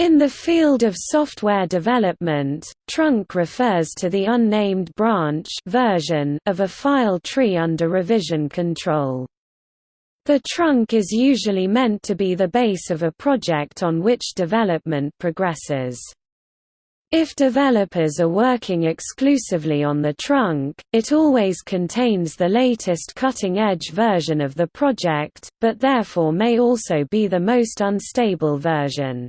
In the field of software development, trunk refers to the unnamed branch version of a file tree under revision control. The trunk is usually meant to be the base of a project on which development progresses. If developers are working exclusively on the trunk, it always contains the latest cutting-edge version of the project, but therefore may also be the most unstable version.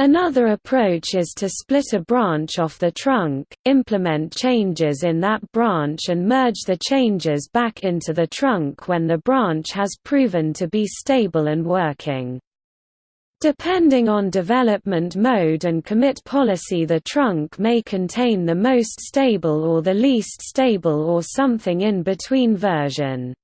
Another approach is to split a branch off the trunk, implement changes in that branch and merge the changes back into the trunk when the branch has proven to be stable and working. Depending on development mode and commit policy the trunk may contain the most stable or the least stable or something in between version.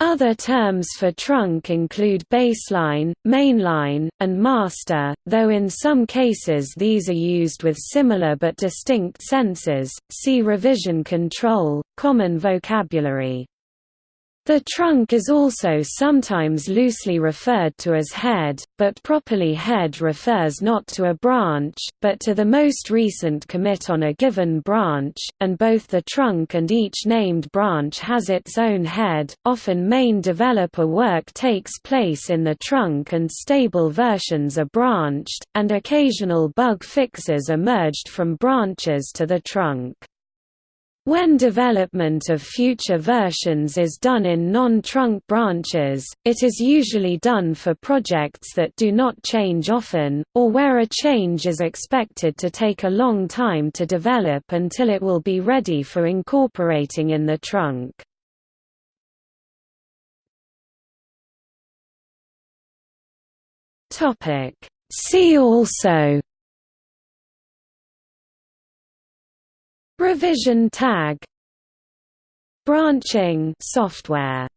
Other terms for trunk include baseline, mainline, and master, though in some cases these are used with similar but distinct senses. See revision control, common vocabulary. The trunk is also sometimes loosely referred to as head, but properly head refers not to a branch, but to the most recent commit on a given branch, and both the trunk and each named branch has its own head. Often main developer work takes place in the trunk and stable versions are branched, and occasional bug fixes are merged from branches to the trunk. When development of future versions is done in non-trunk branches, it is usually done for projects that do not change often, or where a change is expected to take a long time to develop until it will be ready for incorporating in the trunk. See also Revision tag. Branching software